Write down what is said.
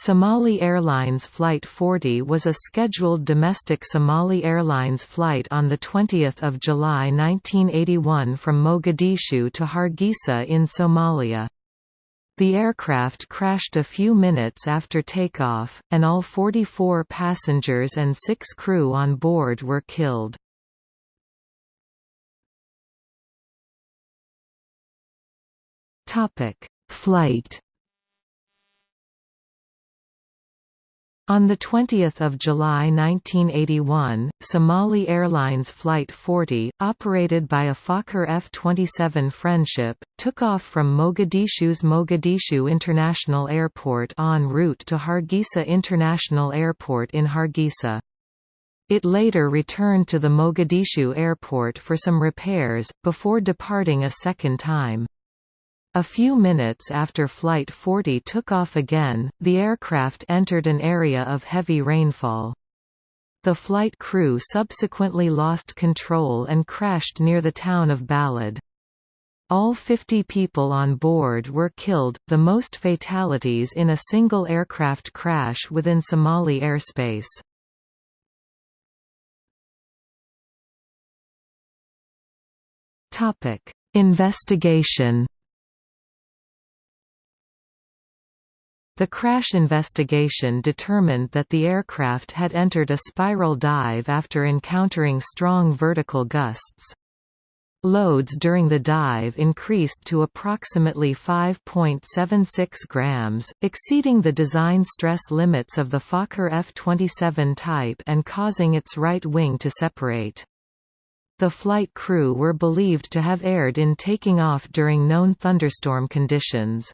Somali Airlines Flight 40 was a scheduled domestic Somali Airlines flight on 20 July 1981 from Mogadishu to Hargeisa in Somalia. The aircraft crashed a few minutes after takeoff, and all 44 passengers and six crew on board were killed. Flight On 20 July 1981, Somali Airlines Flight 40, operated by a Fokker F-27 Friendship, took off from Mogadishu's Mogadishu International Airport en route to Hargeisa International Airport in Hargeisa. It later returned to the Mogadishu airport for some repairs, before departing a second time. A few minutes after Flight 40 took off again, the aircraft entered an area of heavy rainfall. The flight crew subsequently lost control and crashed near the town of Ballad. All 50 people on board were killed, the most fatalities in a single aircraft crash within Somali airspace. Investigation The crash investigation determined that the aircraft had entered a spiral dive after encountering strong vertical gusts. Loads during the dive increased to approximately 5.76 grams, exceeding the design stress limits of the Fokker F-27 type and causing its right wing to separate. The flight crew were believed to have erred in taking off during known thunderstorm conditions.